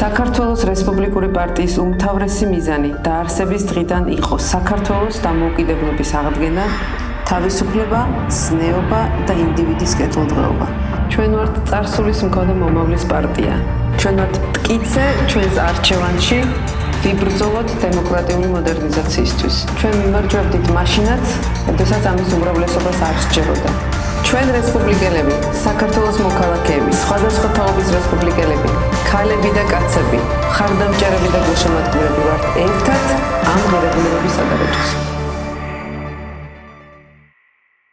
საქართველოს რესპუბლიკური პარტიის უმთავრესი მიზანი დაარსების დღიდან იყო საქართველოს დამოუკიდებლობის აღდგენა, თავისუფლება, ზნეობა და ინდივიდის კეთილდღეობა. ჩვენ ვართ წარსულის მქონე მომავლის პარტია. ჩვენ ვართ მტკიცე ჩვენს არჩევანში ვიბრძოლოთ დემოკრატიული მოდერნიზაციისთვის. ჩვენ მიმარჯვებდით მაშინაც, როდესაც ამის უმრავლესობას არ სჯეროდა. ჩვენ რესპუბლიკელები, საქართველოს მოქალაქეები, სხვადასხვა თაობის რესპუბლიკელები, ქალები და კაცები, ხარდამჭერები და გულშემატკივრები ვართ